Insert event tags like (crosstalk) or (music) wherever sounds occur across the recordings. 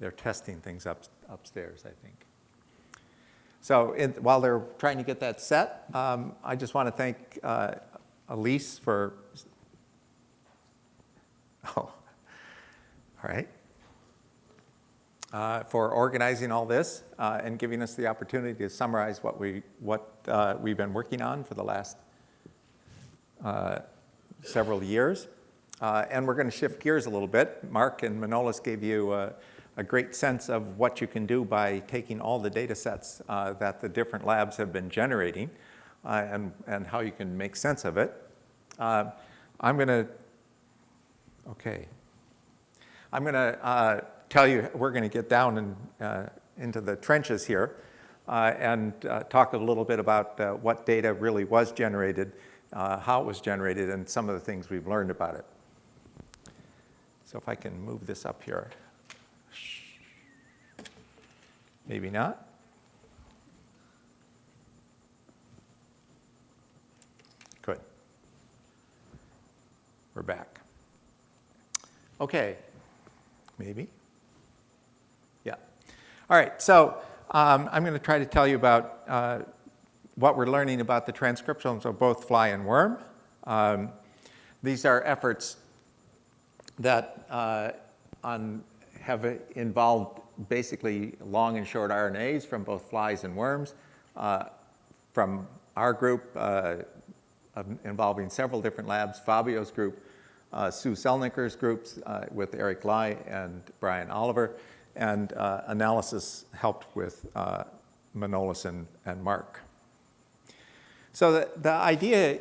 they're testing things up, upstairs, I think. So in, while they're trying to get that set, um, I just want to thank uh, Elise for, (laughs) oh, all right, uh, for organizing all this uh, and giving us the opportunity to summarize what, we, what uh, we've been working on for the last uh, several years. Uh, and we're going to shift gears a little bit. Mark and Manolis gave you a great sense of what you can do by taking all the data sets uh, that the different labs have been generating uh, and, and how you can make sense of it. Uh, I'm going to, okay. I'm going to uh, tell you, we're going to get down in, uh, into the trenches here uh, and talk a little bit about what data really was generated, how it was generated, and some of the things we've learned about it. So if I can move this up here. Maybe not. Good. We're back. Okay. Maybe. Yeah. All right. So um, I'm going to try to tell you about uh, what we're learning about the transcriptomes of both fly and worm. Um, these are efforts that uh, on, have involved basically long and short RNAs from both flies and worms. Uh, from our group, uh, involving several different labs, Fabio's group, uh, Sue Celniker's groups uh, with Eric Lai and Brian Oliver, and uh, analysis helped with Manolis and, and Mark. So the, the idea,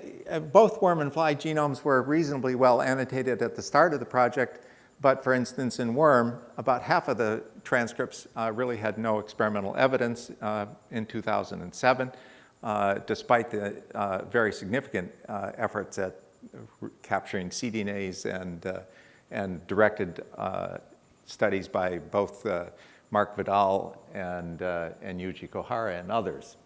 both worm and fly genomes were reasonably well annotated at the start of the project, but for instance, in worm, about half of the transcripts uh, really had no experimental evidence uh, in 2007, uh, despite the uh, very significant uh, efforts at capturing cDNAs and, uh, and directed studies by both Marc Vidal and, and Yuji Kohara and others.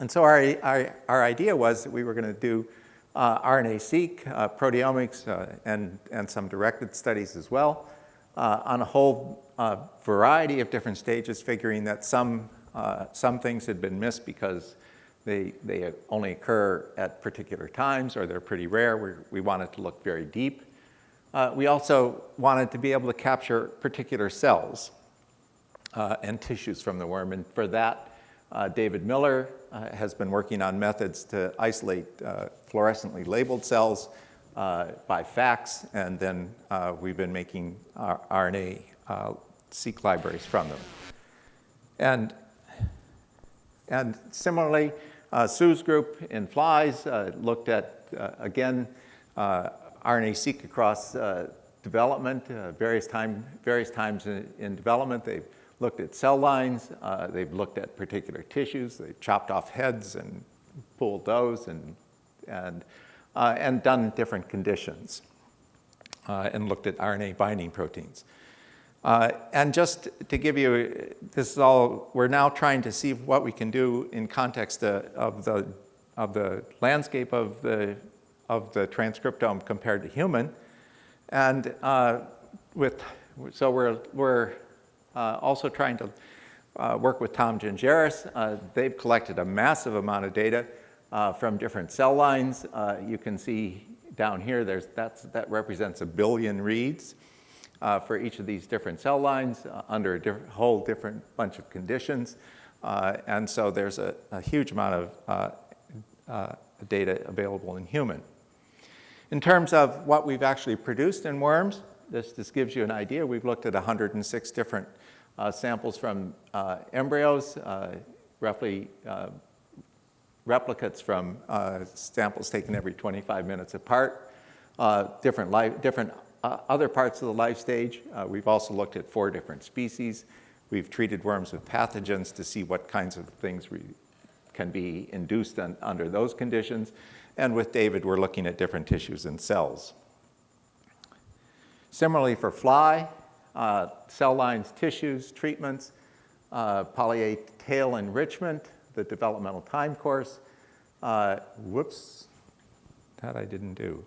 And so our, our, our idea was that we were going to do uh, RNA-seq, uh, proteomics, uh, and, and some directed studies as well uh, on a whole uh, variety of different stages, figuring that some, uh, some things had been missed because they, they only occur at particular times or they're pretty rare. We, we wanted to look very deep. we also wanted to be able to capture particular cells and tissues from the worm, and for that, uh, David Miller uh, has been working on methods to isolate uh, fluorescently labeled cells uh, by FACS, and then uh, we've been making RNA uh, seq libraries from them. And, and similarly, Sue's group in flies looked at, again, RNA-seq across development, various, time, various times in, in development. They've looked at cell lines, uh, they've looked at particular tissues, they've chopped off heads and pulled those and, and, uh, and done different conditions uh, and looked at RNA binding proteins. Uh, and just to give you, this is all, we're now trying to see what we can do in context uh, of the, of the landscape of the, of the transcriptome compared to human. And uh, with, so we're, we're also trying to uh, work with Tom Gingeras. Uh, they've collected a massive amount of data from different cell lines. you can see down here, there's, that's, that represents a billion reads. Uh, for each of these different cell lines uh, under a diff whole different bunch of conditions. Uh, and so there's a, a huge amount of data available in human. In terms of what we've actually produced in worms, this, this gives you an idea. We've looked at 106 different uh, samples from uh, embryos, uh, roughly replicates from samples taken every 25 minutes apart, different, life, different other parts of the life stage. we've also looked at four different species. We've treated worms with pathogens to see what kinds of things can be induced un under those conditions. And with David, we're looking at different tissues and cells. Similarly for fly, uh, cell lines, tissues, treatments, uh, poly-A tail enrichment, the developmental time course. Uh, whoops, that I didn't do.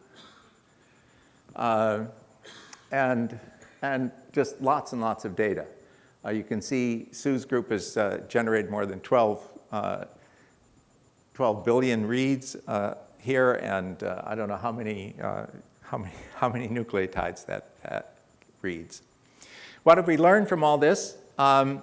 Uh, and, and just lots and lots of data. Uh, you can see Sue's group has uh, generated more than 12, uh, 12 billion reads here, and I don't know how many, how many, (laughs) how many nucleotides that, that reads. What have we learned from all this? Um,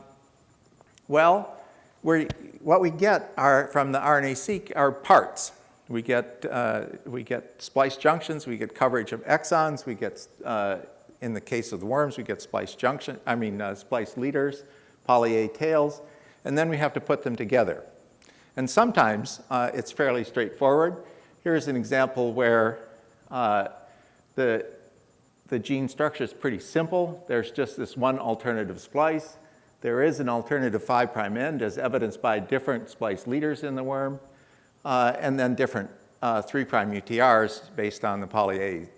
well, we what we get are, from the RNA-seq are parts. We get, uh, we get splice junctions, we get coverage of exons, we get, uh, in the case of the worms, we get splice junction, I mean uh, splice leaders, poly A tails, and then we have to put them together. And sometimes uh, it's fairly straightforward. Here's an example where uh, the, the gene structure is pretty simple. There's just this one alternative splice. There is an alternative 5' end as evidenced by different splice leaders in the worm, uh, and then different uh, 3' UTRs based on the poly A,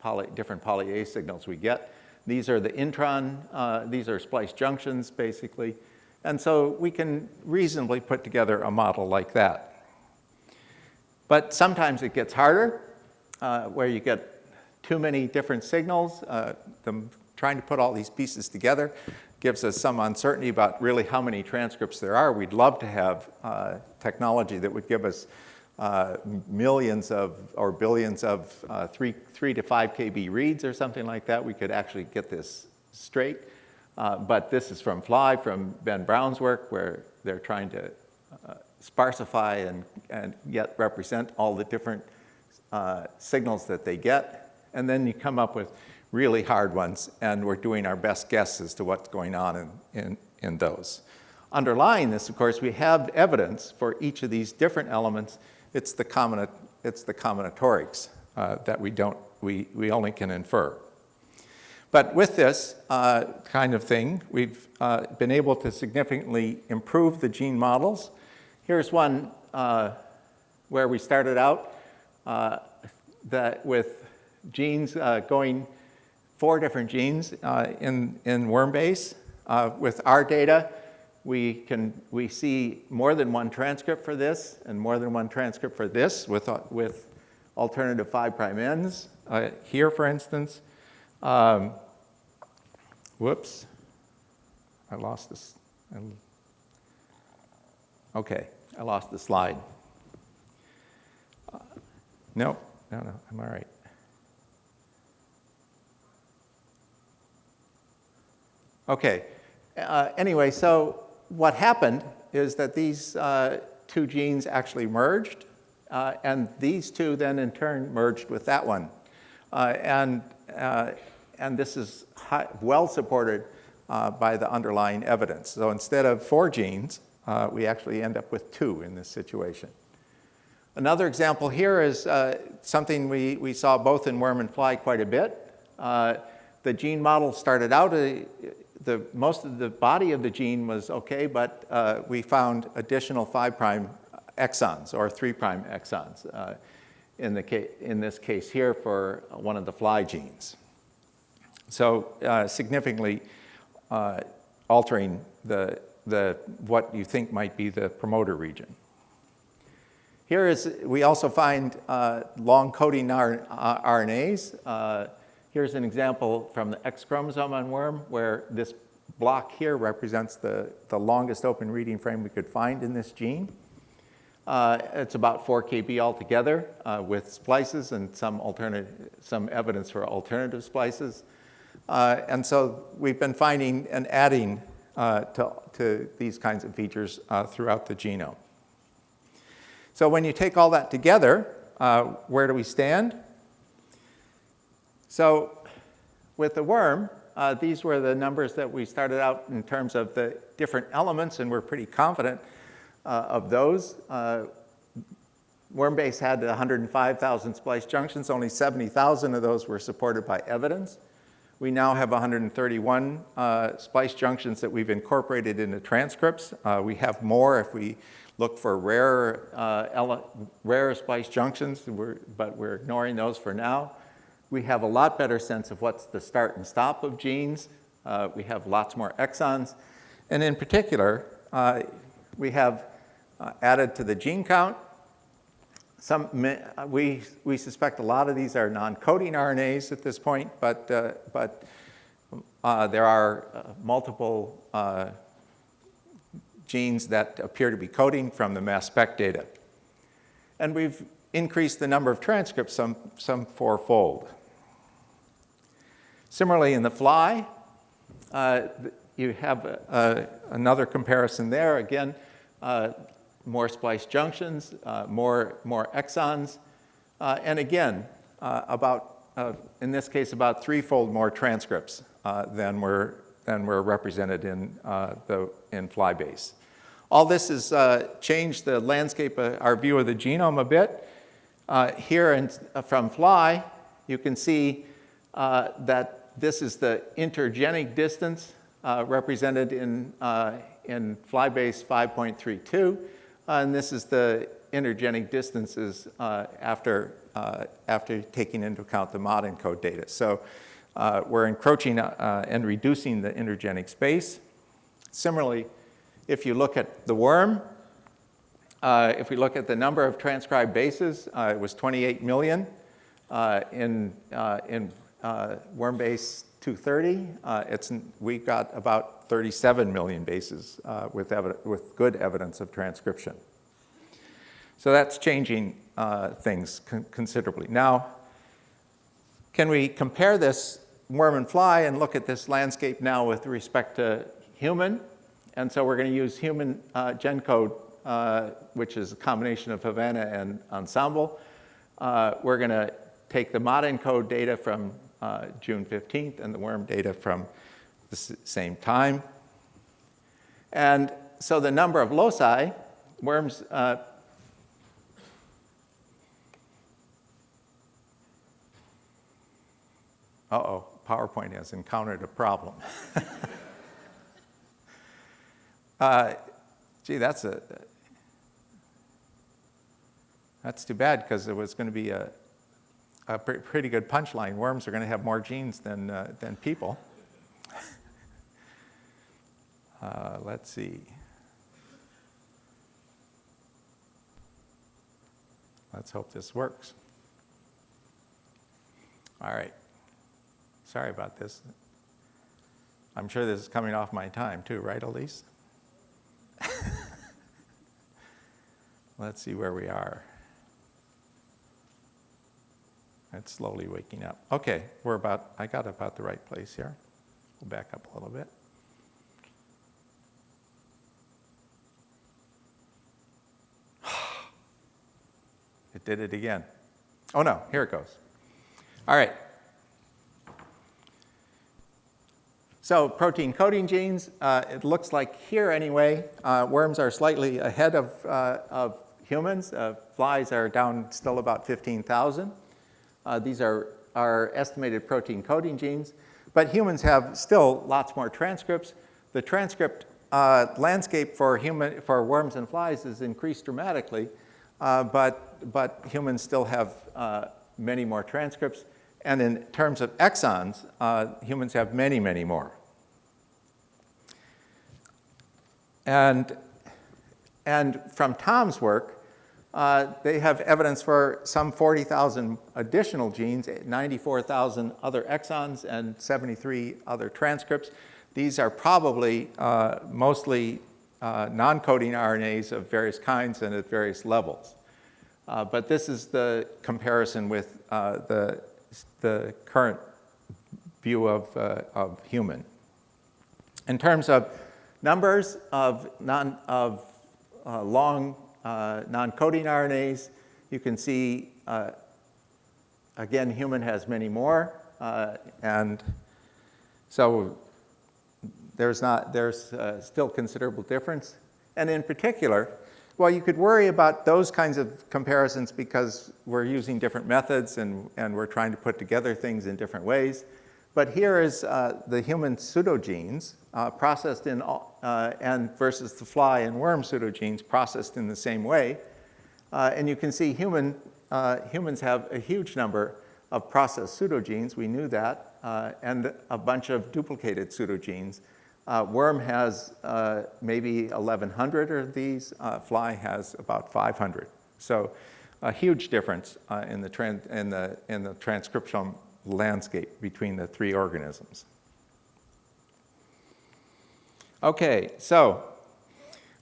poly, different poly A signals we get. These are the intron, uh, these are splice junctions basically. And so we can reasonably put together a model like that. But sometimes it gets harder, uh, where you get too many different signals, uh, trying to put all these pieces together gives us some uncertainty about really how many transcripts there are. We'd love to have uh, technology that would give us uh, millions of or billions of uh, three, three to five KB reads or something like that. We could actually get this straight. Uh, but this is from Fly, from Ben Brown's work, where they're trying to uh, sparsify and, and yet represent all the different uh, signals that they get. And then you come up with really hard ones, and we're doing our best guess as to what's going on in, in, in those. Underlying this, of course, we have evidence for each of these different elements. It's the, combina it's the combinatorics uh, that we, don't, we, we only can infer. But with this uh, kind of thing, we've uh, been able to significantly improve the gene models. Here's one uh, where we started out uh, that with genes uh, going four different genes uh, in, in WormBase. Uh, with our data, we, can, we see more than one transcript for this and more than one transcript for this with, with alternative 5' prime ends. Uh, here, for instance, um, whoops, I lost this. Okay, I lost the slide. Uh, no, no, no, I'm all right. Okay, uh, anyway, so what happened is that these uh, two genes actually merged, uh, and these two then in turn merged with that one. Uh, and, uh, and this is high, well supported uh, by the underlying evidence. So instead of four genes, we actually end up with two in this situation. Another example here is something we, we saw both in worm and fly quite a bit. the gene model started out the, most of the body of the gene was okay, but uh, we found additional 5' exons or 3' exons uh, in, the in this case here for one of the fly genes. So uh, significantly uh, altering the, the, what you think might be the promoter region. Here is, we also find uh, long coding RNAs uh, Here's an example from the X chromosome on worm where this block here represents the, the longest open reading frame we could find in this gene. Uh, it's about 4 kb altogether uh, with splices and some, some evidence for alternative splices. Uh, and so we've been finding and adding uh, to, to these kinds of features uh, throughout the genome. So when you take all that together, uh, where do we stand? So with the worm, uh, these were the numbers that we started out in terms of the different elements, and we're pretty confident uh, of those. Uh, WormBase had 105,000 splice junctions. Only 70,000 of those were supported by evidence. We now have 131 uh, splice junctions that we've incorporated into transcripts. Uh, we have more if we look for rare, uh, rare splice junctions, we're, but we're ignoring those for now we have a lot better sense of what's the start and stop of genes. Uh, we have lots more exons. And in particular, uh, we have uh, added to the gene count. Some, we, we suspect a lot of these are non-coding RNAs at this point, but, uh, but uh, there are uh, multiple uh, genes that appear to be coding from the mass spec data. And we've increased the number of transcripts some, some fourfold. Similarly, in the fly, uh, you have uh, another comparison there. Again, uh, more splice junctions, uh, more, more exons, uh, and again, uh, about, in this case, about threefold more transcripts than, were, than were represented in, the, in FlyBase. All this has changed the landscape, our view of the genome a bit. here in, from Fly, you can see that this is the intergenic distance uh, represented in, uh, in FlyBase 5.32. Uh, and this is the intergenic distances uh, after, uh, after taking into account the modENCODE data. So uh, we're encroaching and reducing the intergenic space. Similarly, if you look at the worm, if we look at the number of transcribed bases, it was 28 million in, in uh, WormBase 230, uh, it's, we got about 37 million bases uh, with, with good evidence of transcription. So that's changing uh, things con considerably. Now, can we compare this worm and fly and look at this landscape now with respect to human? And so we're going to use human uh, gen uh, which is a combination of Havana and Ensembl. We're going to take the modENCODE data from uh, June 15th and the worm data from the same time. And so the number of loci, worms uh, Uh-oh, PowerPoint has encountered a problem. (laughs) uh, gee, that's a, that's too bad because it was going to be a, a pretty good punchline. Worms are going to have more genes than, uh, than people. (laughs) uh, let's see. Let's hope this works. All right. Sorry about this. I'm sure this is coming off my time too, right, Elise? (laughs) Let's see where we are. It's slowly waking up. Okay, we're about, I got about the right place here. We'll back up a little bit. (sighs) It did it again. Oh no, here it goes. All right. So protein coding genes, uh, it looks like here anyway, uh, worms are slightly ahead of, uh, of humans. Uh, flies are down still about 15,000. Uh, these are our estimated protein coding genes. But humans have still lots more transcripts. The transcript uh, landscape for, human, for worms and flies has increased dramatically, uh, but, but humans still have uh, many more transcripts. And in terms of exons, uh, humans have many, many more. And, and from Tom's work, uh, they have evidence for some 40,000 additional genes, 94,000 other exons, and 73 other transcripts. These are probably uh, mostly uh, non-coding RNAs of various kinds and at various levels. Uh, but this is the comparison with uh, the, the current view of, of human. In terms of numbers of, non, of long uh, non-coding RNAs. You can see, uh, again, human has many more. Uh, and so there's, not, there's uh, still considerable difference. And in particular, well, you could worry about those kinds of comparisons because we're using different methods and, and we're trying to put together things in different ways. But here is uh, the human pseudogenes uh, processed in, uh, and versus the fly and worm pseudogenes processed in the same way. Uh, and you can see human, uh, humans have a huge number of processed pseudogenes, we knew that, uh, and a bunch of duplicated pseudogenes. worm has maybe 1,100 of these, fly has about 500. So a huge difference in, the in, the, in the transcriptome landscape between the three organisms. Okay, so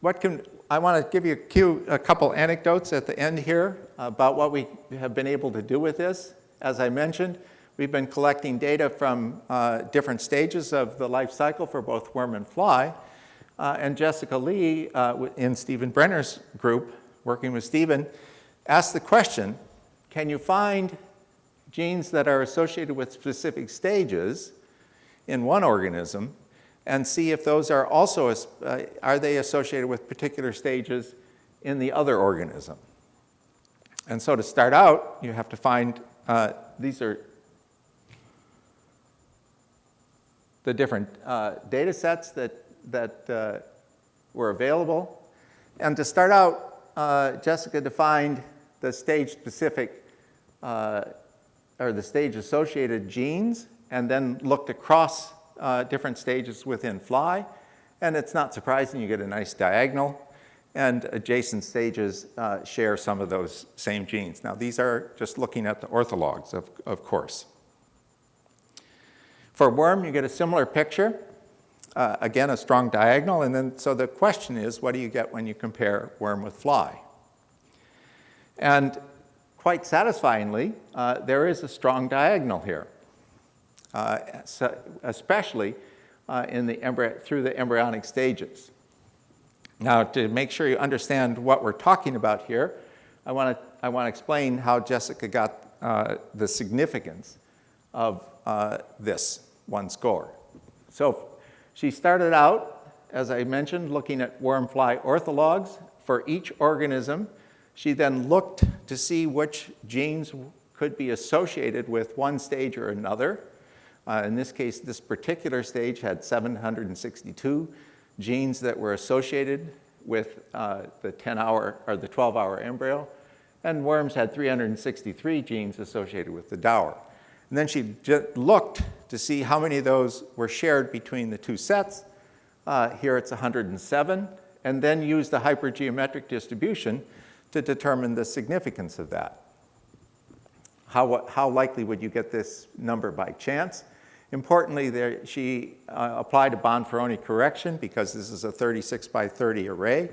what can, I want to give you a, few, a couple anecdotes at the end here about what we have been able to do with this. As I mentioned, we've been collecting data from uh, different stages of the life cycle for both worm and fly. Uh, and Jessica Li uh, in Steven Brenner's group, working with Steven, asked the question, can you find genes that are associated with specific stages in one organism and see if those are also, uh, are they associated with particular stages in the other organism. And so to start out, you have to find, uh, these are the different uh, data sets that, that uh, were available. And to start out, uh, Jessica defined the stage-specific uh, or the stage-associated genes and then looked across uh, different stages within fly. And it's not surprising you get a nice diagonal. And adjacent stages uh, share some of those same genes. Now, these are just looking at the orthologs, of, of course. For worm, you get a similar picture. Uh, again, a strong diagonal. And then, so the question is, what do you get when you compare worm with fly? And quite satisfyingly, uh, there is a strong diagonal here. Uh, especially uh, in the through the embryonic stages. Now, to make sure you understand what we're talking about here, I want to I want to explain how Jessica got uh, the significance of uh, this one score. So she started out, as I mentioned, looking at worm-fly orthologs for each organism. She then looked to see which genes could be associated with one stage or another. Uh, in this case, this particular stage had 762 genes that were associated with uh, the 10-hour or the 12-hour embryo, and worms had 363 genes associated with the dauer. And then she looked to see how many of those were shared between the two sets. Uh, here it's 107, and then used the hypergeometric distribution to determine the significance of that. How, how likely would you get this number by chance? Importantly, there, she uh, applied a Bonferroni correction because this is a 36 by 30 array.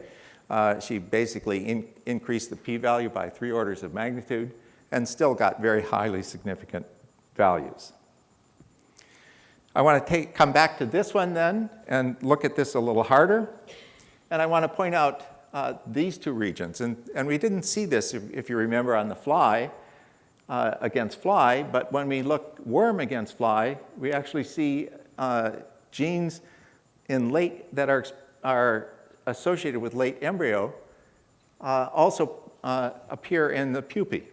Uh, she basically in, increased the p-value by three orders of magnitude and still got very highly significant values. I want to take, come back to this one then and look at this a little harder. And I want to point out uh, these two regions. And, and we didn't see this, if, if you remember, on the fly uh, against fly, but when we look worm against fly, we actually see uh, genes in late that are, are associated with late embryo uh, also uh, appear in the pupae.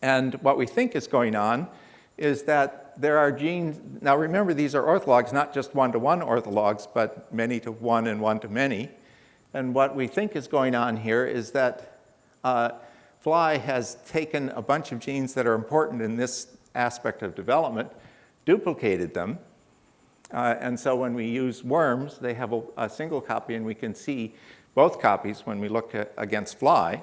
And what we think is going on is that there are genes, now remember these are orthologs, not just one-to-one -one orthologs, but many to one and one to many. And what we think is going on here is that uh, Fly has taken a bunch of genes that are important in this aspect of development, duplicated them, uh, and so when we use worms, they have a, a, single copy and we can see both copies when we look at, against fly.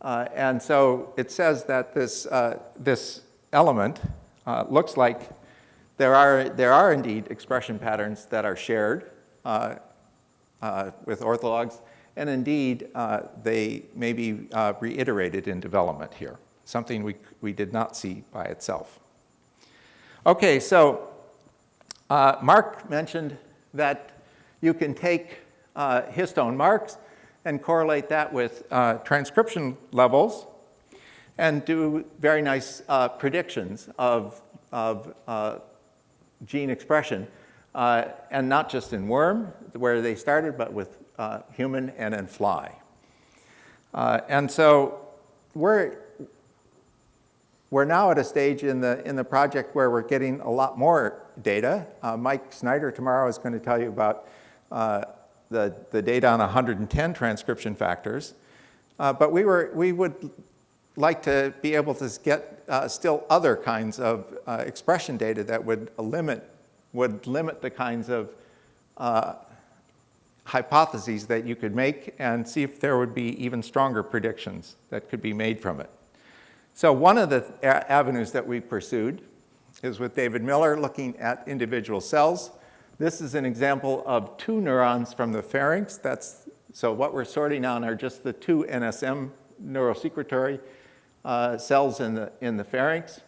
Uh, and so it says that this, uh, this element uh, looks like there are, there are indeed expression patterns that are shared uh, uh, with orthologs and indeed, uh, they may be uh, reiterated in development here, something we, we did not see by itself. Okay, so uh, Mark mentioned that you can take uh, histone marks and correlate that with uh, transcription levels and do very nice uh, predictions of, of gene expression, and not just in worm, where they started, but with uh, human and in fly. Uh, and so we're, we're now at a stage in the, in the project where we're getting a lot more data. Uh, Mike Snyder tomorrow is going to tell you about uh, the, the data on 110 transcription factors. Uh, but we, were, we would like to be able to get uh, still other kinds of expression data that would limit, would limit the kinds of hypotheses that you could make and see if there would be even stronger predictions that could be made from it. So one of the avenues that we pursued is with David Miller looking at individual cells This is an example of two neurons from the pharynx. That's, so what we're sorting on are just the two NSM neurosecretory uh, cells in the, in the pharynx.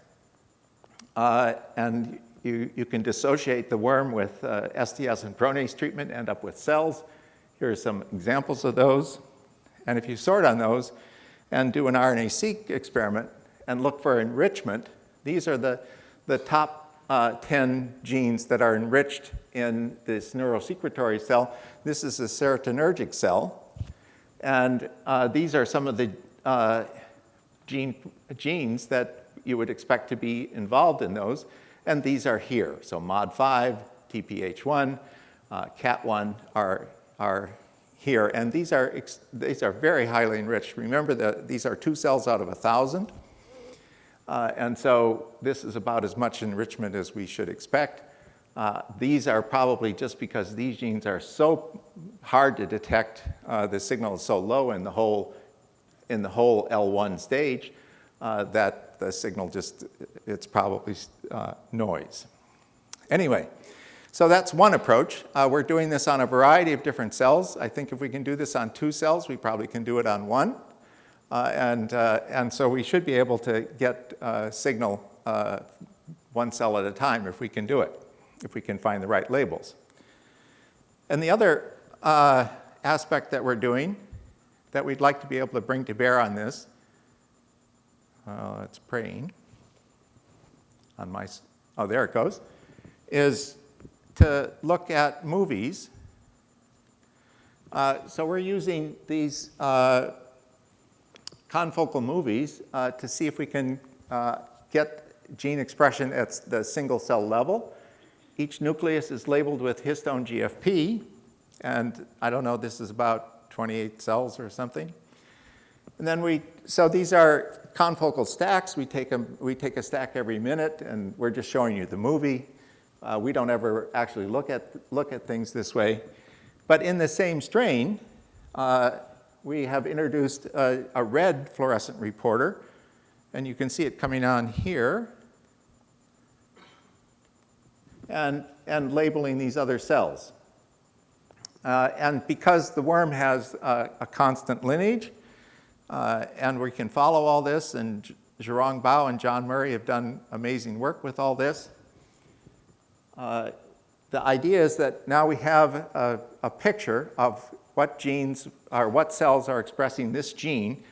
Uh, and you, you can dissociate the worm with uh, STS and pronase treatment, end up with cells. Here are some examples of those. And if you sort on those and do an RNA-seq experiment and look for enrichment, these are the, the top uh, 10 genes that are enriched in this neurosecretory cell. This is a serotonergic cell. And uh, these are some of the uh, gene, genes that you would expect to be involved in those. And these are here. So MOD5, TPH1, uh, CAT1 are, are here. And these are, these are very highly enriched. Remember that these are two cells out of a 1,000. Uh, and so this is about as much enrichment as we should expect. Uh, these are probably just because these genes are so hard to detect, uh, the signal is so low in the whole, in the whole L1 stage uh, that the signal just, it's probably uh, noise. Anyway, so that's one approach. Uh, we're doing this on a variety of different cells. I think if we can do this on two cells, we probably can do it on one. Uh, and, uh, and so we should be able to get uh, signal uh, one cell at a time if we can do it, if we can find the right labels. And the other aspect that we're doing that we'd like to be able to bring to bear on this, uh, it's praying on my, oh, there it goes, is to look at movies. so we're using these confocal movies uh, to see if we can uh, get gene expression at the single cell level. Each nucleus is labeled with histone GFP, and I don't know, this is about 28 cells or something. And then we, so these are confocal stacks. We take, a, we take a stack every minute, and we're just showing you the movie. Uh, we don't ever actually look at, look at things this way. But in the same strain, uh, we have introduced a, a, red fluorescent reporter, and you can see it coming on here, and, and labeling these other cells. Uh, and because the worm has a, a constant lineage, uh, and we can follow all this, and Zhirong Bao and John Murray have done amazing work with all this, uh, the idea is that now we have a, a picture of what genes or what cells are expressing this gene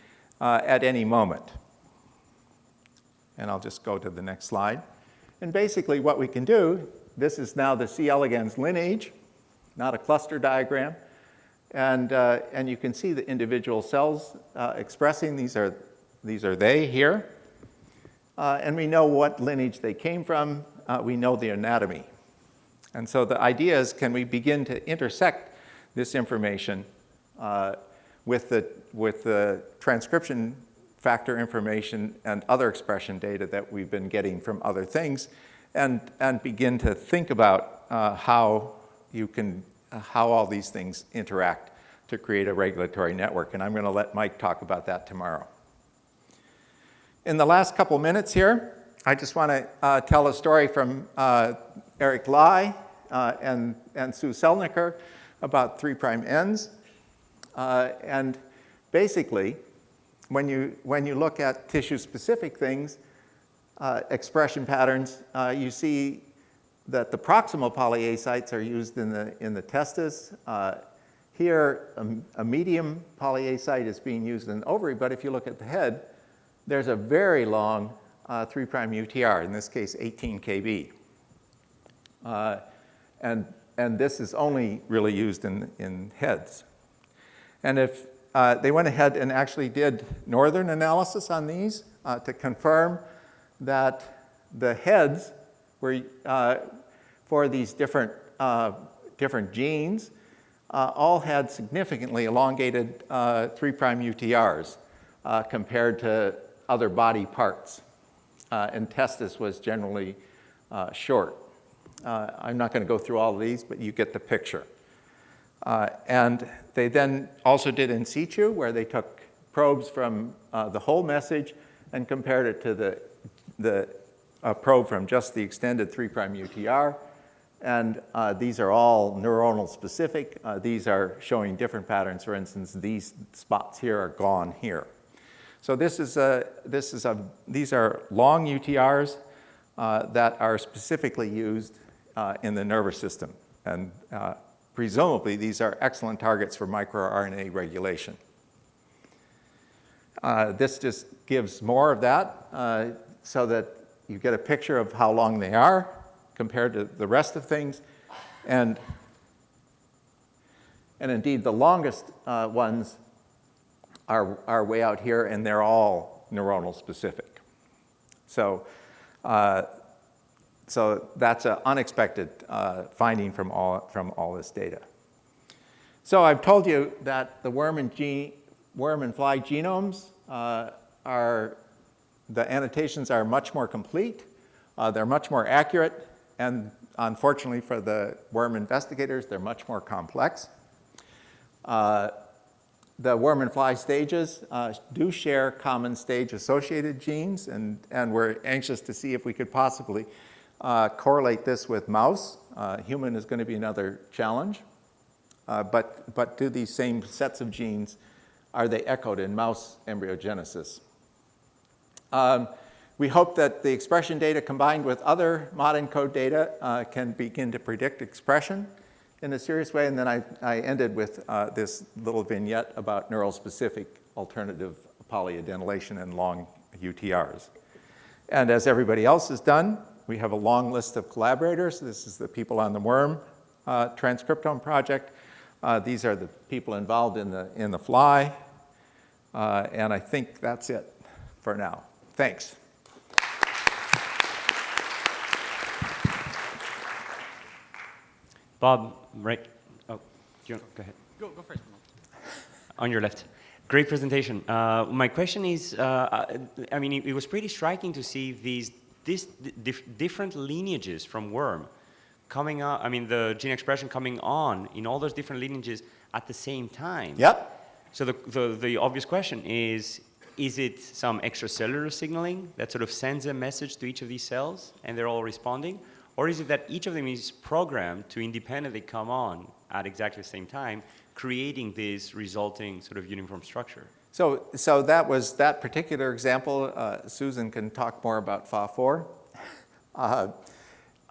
uh, at any moment. And I'll just go to the next slide. And basically what we can do, this is now the C. elegans lineage, not a cluster diagram. And, uh, and you can see the individual cells uh, expressing, these are, these are they here. Uh, and we know what lineage they came from. Uh, we know the anatomy. And so the idea is, can we begin to intersect this information uh, with, the, with the transcription factor information and other expression data that we've been getting from other things and, and begin to think about uh, how you can, how all these things interact to create a regulatory network. And I'm going to let Mike talk about that tomorrow. In the last couple minutes here, I just want to uh, tell a story from uh, Eric Lai uh, and, and Sue Celniker about 3' prime ends. Uh, and basically, when you, when you look at tissue-specific things, uh, expression patterns, uh, you see that the proximal poly-A sites are used in the, in the testis. Uh, here, a, a medium poly-A site is being used in the ovary, but if you look at the head, there's a very long uh, 3' UTR, in this case 18 kb. Uh, and and this is only really used in, in heads. And if uh, they went ahead and actually did northern analysis on these uh, to confirm that the heads were uh, for these different, uh, different genes uh, all had significantly elongated uh, 3' UTRs compared to other body parts. and testis was generally short. Uh, I'm not going to go through all of these, but you get the picture. Uh, and they then also did in situ, where they took probes from uh, the whole message and compared it to the, the probe from just the extended 3' UTR. And uh, these are all neuronal specific. Uh, these are showing different patterns. For instance, these spots here are gone here. So this is a, this is a, these are long UTRs uh, that are specifically used uh, in the nervous system. And uh, presumably, these are excellent targets for microRNA regulation. Uh, this just gives more of that so that you get a picture of how long they are compared to the rest of things. And, and indeed, the longest uh, ones are, are way out here, and they're all neuronal specific. So, uh, so that's an unexpected uh, finding from all, from all this data. So I've told you that the worm and, gene, worm and fly genomes uh, are, the annotations are much more complete, uh, they're much more accurate, and unfortunately for the worm investigators, they're much more complex. Uh, the worm and fly stages uh, do share common stage-associated genes, and, and we're anxious to see if we could possibly uh, correlate this with mouse. Uh, human is going to be another challenge. Uh, but, but do these same sets of genes, are they echoed in mouse embryogenesis? Um, we hope that the expression data combined with other ModENCODE data uh, can begin to predict expression in a serious way. And then I, I ended with uh, this little vignette about neural specific alternative polyadenylation and long UTRs. And as everybody else has done, we have a long list of collaborators. This is the people on the worm uh, transcriptome project. Uh, these are the people involved in the, in the fly. Uh, and I think that's it for now. Thanks. Bob, right, oh, you, go ahead. Go, go first. On your left. Great presentation. Uh, my question is, uh, I mean, it, it, was pretty striking to see these this dif different lineages from worm coming on, I mean, the gene expression coming on in all those different lineages at the same time. Yep. So the, the, the obvious question is, is it some extracellular signaling that sort of sends a message to each of these cells and they're all responding? Or is it that each of them is programmed to independently come on at exactly the same time, creating this resulting sort of uniform structure? So, so that was that particular example. Uh, Susan can talk more about PHA-4. (laughs) Uh,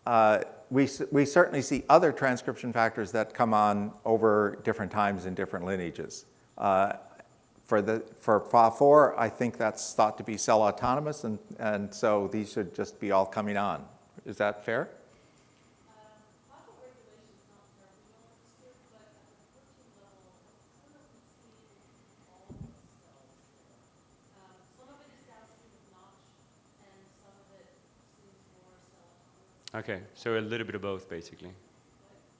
uh, we, we certainly see other transcription factors that come on over different times in different lineages. Uh, for, the, for PHA-4, I think that's thought to be cell autonomous, and, and so these should just be all coming on. Is that fair? Okay, so a little bit of both, basically.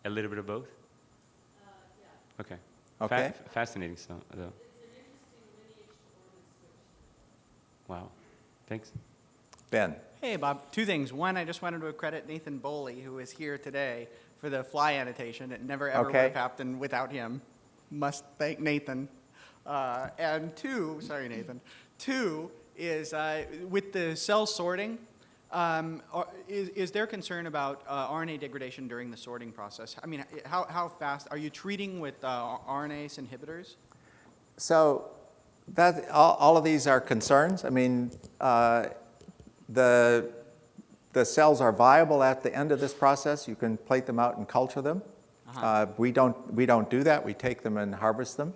A little bit of both? Uh, yeah. Okay. Okay. Fa fascinating stuff, though. Wow. Thanks. Ben. Hey, Bob. Two things. One, I just wanted to credit Nathan Boley, who is here today, for the fly annotation. It never ever okay. would have happened without him. Must thank Nathan. Uh, and two, sorry, Nathan. Two is uh, with the cell sorting, um, is, is there concern about uh, RNA degradation during the sorting process? I mean, how, how fast, are you treating with uh, RNase inhibitors? So that, all, all, of these are concerns. I mean, uh, the, the cells are viable at the end of this process. You can plate them out and culture them. -huh. we, don't, we don't do that. We take them and harvest them.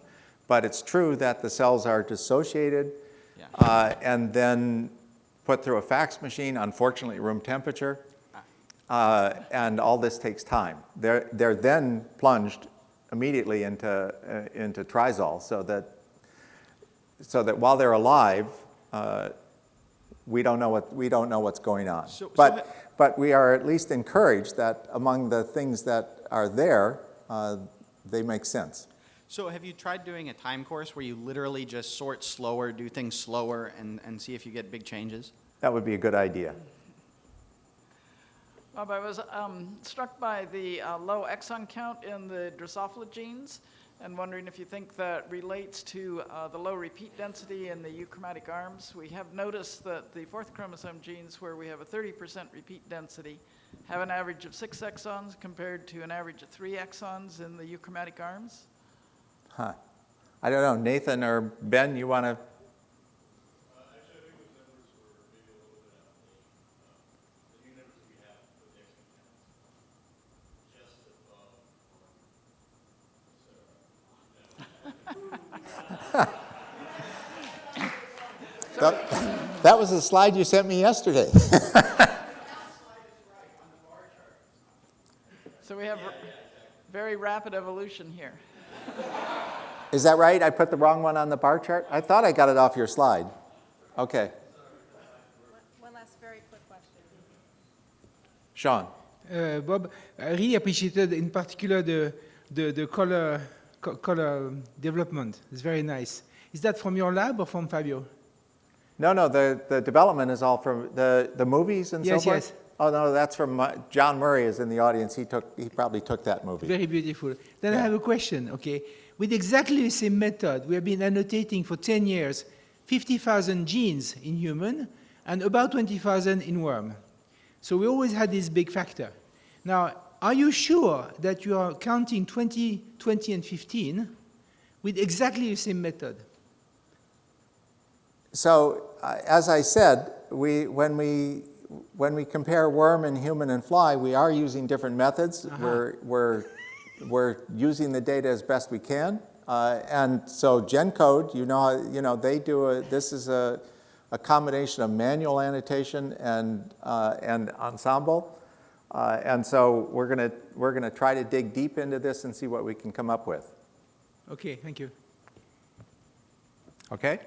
But it's true that the cells are dissociated yeah. Uh, and then put through a FACS machine, unfortunately room temperature, uh, and all this takes time. They're, they're then plunged immediately into, uh, into Trizol so that, so that while they're alive, uh, we, don't know what, we don't know what's going on. So, but, so but we are at least encouraged that among the things that are there, uh, they make sense. So have you tried doing a time course where you literally just sort slower, do things slower, and, and see if you get big changes? That would be a good idea. Bob, I was um, struck by the uh, low exon count in the Drosophila genes and wondering if you think that relates to uh, the low repeat density in the euchromatic arms. We have noticed that the fourth chromosome genes where we have a 30% repeat density have an average of six exons compared to an average of three exons in the euchromatic arms? Huh. I don't know, Nathan or Ben, you want to? (laughs) That, that was the slide you sent me yesterday. (laughs) So we have r- very rapid evolution here. (laughs) Is that right? I put the wrong one on the bar chart? I thought I got it off your slide. Okay. One last very quick question. Sean? Uh, Bob, I really appreciated in particular the, the, the color, co- color development. It's very nice. Is that from your lab or from Fabio? No, no, the, the development is all from the, the movies and so Yes, forth? yes. Oh, no, that's from, uh, John Murray is in the audience. He took, he probably took that movie. Very beautiful. Then I have a question, okay? With exactly the same method, we have been annotating for 10 years 50,000 genes in human and about 20,000 in worm. So we always had this big factor. Now, are you sure that you are counting 20, 20, and 15 with exactly the same method? So, uh, as I said, we, when we, when we compare worm and human and fly, we are using different methods. We're, we're, we're using the data as best we can. Uh, and so GenCode, you know, you know, they do a, this is a, a combination of manual annotation and, uh, and Ensembl. Uh, and so we're gonna, we're gonna try to dig deep into this and see what we can come up with. Okay, thank you. Okay?